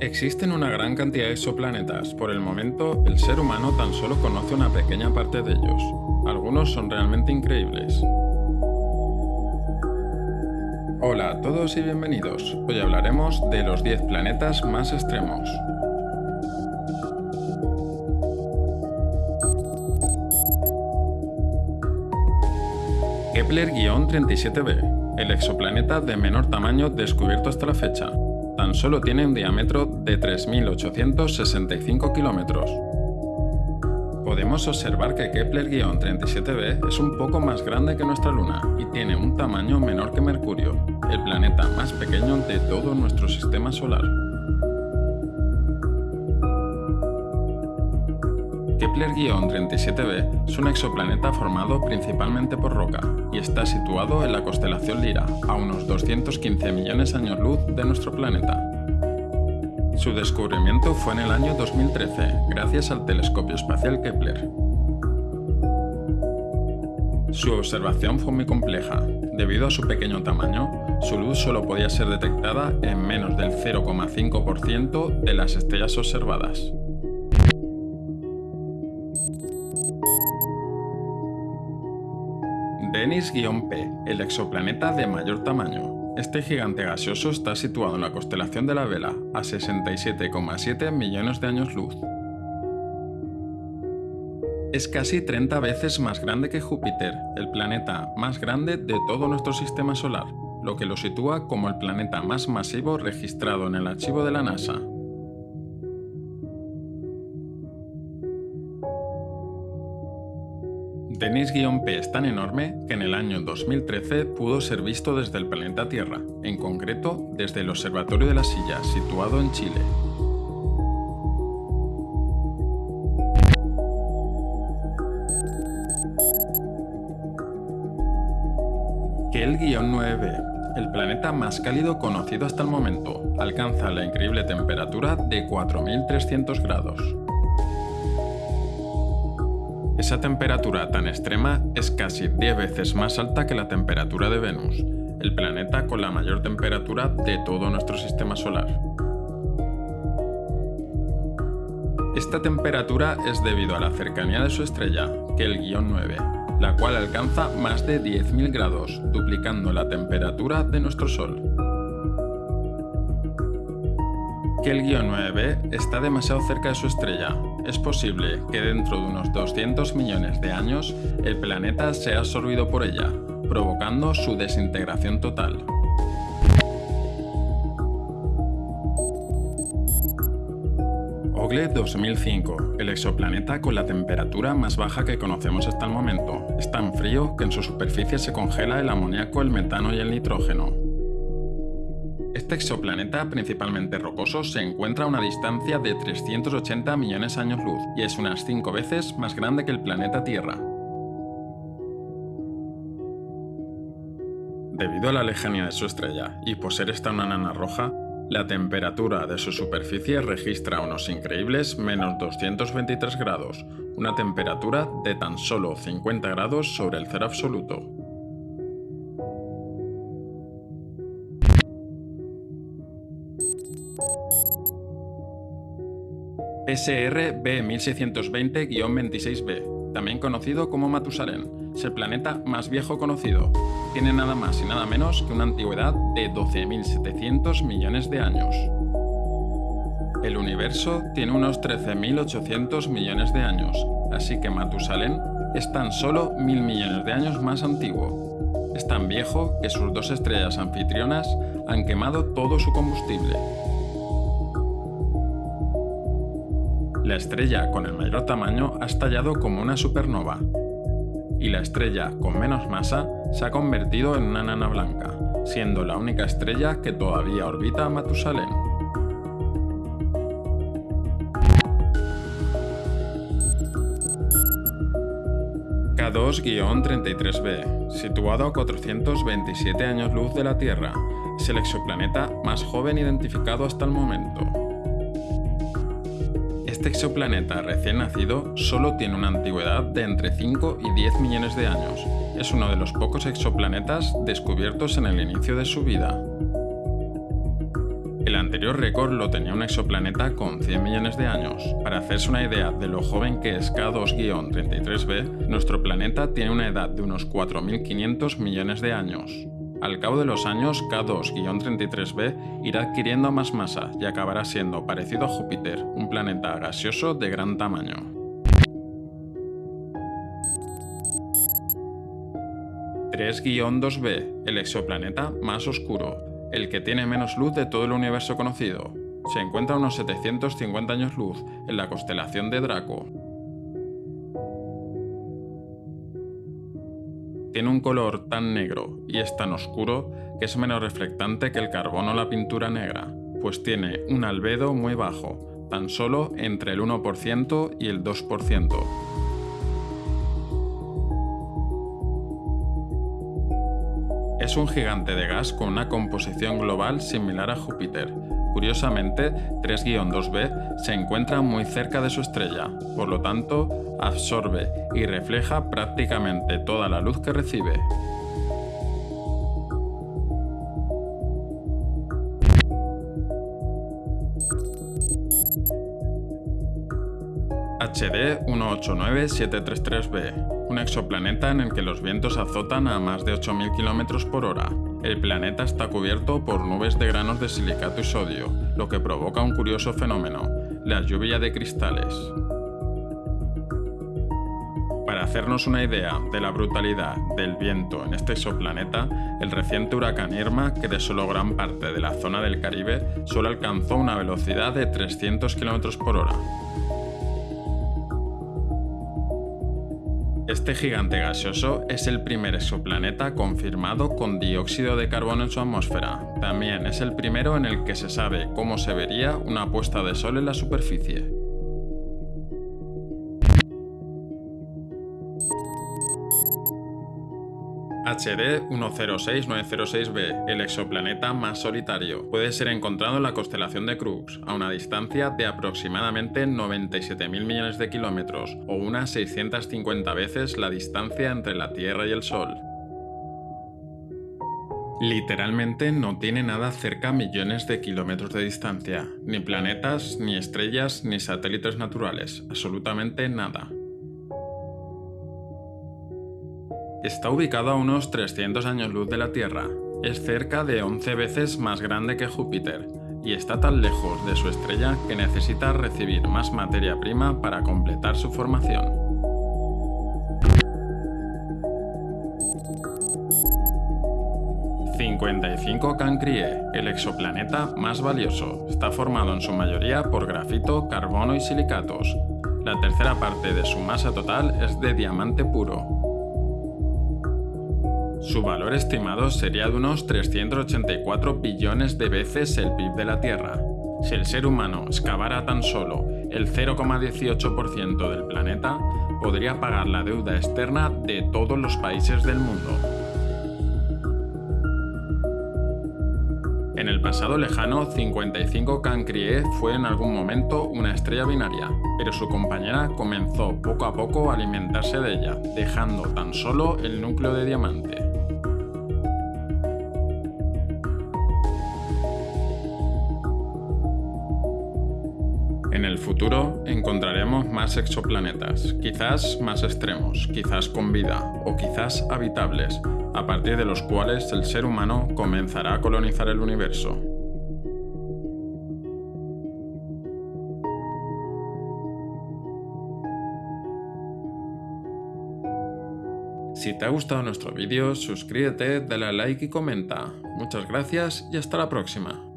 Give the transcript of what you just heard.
Existen una gran cantidad de exoplanetas. Por el momento, el ser humano tan solo conoce una pequeña parte de ellos. Algunos son realmente increíbles. Hola a todos y bienvenidos. Hoy hablaremos de los 10 planetas más extremos. Kepler-37b, el exoplaneta de menor tamaño descubierto hasta la fecha. Tan solo tiene un diámetro de 3.865 kilómetros. Podemos observar que Kepler-37b es un poco más grande que nuestra Luna y tiene un tamaño menor que Mercurio, el planeta más pequeño de todo nuestro sistema solar. Kepler-37b es un exoplaneta formado principalmente por roca y está situado en la constelación Lira, a unos 215 millones de años luz de nuestro planeta. Su descubrimiento fue en el año 2013, gracias al telescopio espacial Kepler. Su observación fue muy compleja. Debido a su pequeño tamaño, su luz solo podía ser detectada en menos del 0,5% de las estrellas observadas. Denis-P, el exoplaneta de mayor tamaño. Este gigante gaseoso está situado en la constelación de la Vela, a 67,7 millones de años luz. Es casi 30 veces más grande que Júpiter, el planeta más grande de todo nuestro sistema solar, lo que lo sitúa como el planeta más masivo registrado en el archivo de la NASA. Denis-P es tan enorme que en el año 2013 pudo ser visto desde el planeta Tierra, en concreto desde el Observatorio de la Silla, situado en Chile. Kel-9b, el planeta más cálido conocido hasta el momento, alcanza la increíble temperatura de 4300 grados. Esa temperatura tan extrema es casi 10 veces más alta que la temperatura de Venus, el planeta con la mayor temperatura de todo nuestro sistema solar. Esta temperatura es debido a la cercanía de su estrella, que el guion 9, la cual alcanza más de 10.000 grados, duplicando la temperatura de nuestro Sol. Que el guion 9b está demasiado cerca de su estrella, es posible que dentro de unos 200 millones de años el planeta sea absorbido por ella, provocando su desintegración total. Ogle 2005, el exoplaneta con la temperatura más baja que conocemos hasta el momento. Es tan frío que en su superficie se congela el amoníaco, el metano y el nitrógeno. Este exoplaneta, principalmente rocoso, se encuentra a una distancia de 380 millones de años luz y es unas 5 veces más grande que el planeta Tierra. Debido a la lejanía de su estrella y por ser esta una nana roja, la temperatura de su superficie registra unos increíbles menos 223 grados, una temperatura de tan solo 50 grados sobre el cero absoluto. SR B1620-26b, también conocido como Matusalén, es el planeta más viejo conocido. Tiene nada más y nada menos que una antigüedad de 12.700 millones de años. El universo tiene unos 13.800 millones de años, así que Matusalén es tan solo mil millones de años más antiguo. Es tan viejo que sus dos estrellas anfitrionas han quemado todo su combustible. La estrella con el mayor tamaño ha estallado como una supernova, y la estrella con menos masa se ha convertido en una nana blanca, siendo la única estrella que todavía orbita a Matusalén. K2-33b, situado a 427 años luz de la Tierra, es el exoplaneta más joven identificado hasta el momento. Este exoplaneta recién nacido solo tiene una antigüedad de entre 5 y 10 millones de años. Es uno de los pocos exoplanetas descubiertos en el inicio de su vida. El anterior récord lo tenía un exoplaneta con 100 millones de años. Para hacerse una idea de lo joven que es K2-33b, nuestro planeta tiene una edad de unos 4.500 millones de años. Al cabo de los años, K2-33b irá adquiriendo más masa y acabará siendo parecido a Júpiter, un planeta gaseoso de gran tamaño. 3-2b, el exoplaneta más oscuro, el que tiene menos luz de todo el universo conocido. Se encuentra a unos 750 años luz en la constelación de Draco. Tiene un color tan negro y es tan oscuro que es menos reflectante que el carbono o la pintura negra, pues tiene un albedo muy bajo, tan solo entre el 1% y el 2%. Es un gigante de gas con una composición global similar a Júpiter. Curiosamente, 3-2b se encuentra muy cerca de su estrella, por lo tanto, absorbe y refleja prácticamente toda la luz que recibe. HD 189733b, un exoplaneta en el que los vientos azotan a más de 8.000 km por hora. El planeta está cubierto por nubes de granos de silicato y sodio, lo que provoca un curioso fenómeno, la lluvia de cristales. Para hacernos una idea de la brutalidad del viento en este exoplaneta, el reciente huracán Irma, que desoló gran parte de la zona del Caribe, solo alcanzó una velocidad de 300 km por hora. Este gigante gaseoso es el primer exoplaneta confirmado con dióxido de carbono en su atmósfera. También es el primero en el que se sabe cómo se vería una puesta de sol en la superficie. HD 106906b, el exoplaneta más solitario, puede ser encontrado en la constelación de Crux, a una distancia de aproximadamente 97.000 millones de kilómetros, o unas 650 veces la distancia entre la Tierra y el Sol. Literalmente no tiene nada cerca millones de kilómetros de distancia, ni planetas, ni estrellas, ni satélites naturales, absolutamente nada. Está ubicado a unos 300 años luz de la Tierra, es cerca de 11 veces más grande que Júpiter, y está tan lejos de su estrella que necesita recibir más materia prima para completar su formación. ...55 Cancrie, el exoplaneta más valioso. Está formado en su mayoría por grafito, carbono y silicatos. La tercera parte de su masa total es de diamante puro, su valor estimado sería de unos 384 billones de veces el PIB de la Tierra. Si el ser humano excavara tan solo el 0,18% del planeta, podría pagar la deuda externa de todos los países del mundo. En el pasado lejano, 55 Cancrie fue en algún momento una estrella binaria, pero su compañera comenzó poco a poco a alimentarse de ella, dejando tan solo el núcleo de diamante. En el futuro encontraremos más exoplanetas, quizás más extremos, quizás con vida o quizás habitables, a partir de los cuales el ser humano comenzará a colonizar el universo. Si te ha gustado nuestro vídeo, suscríbete, dale a like y comenta. Muchas gracias y hasta la próxima.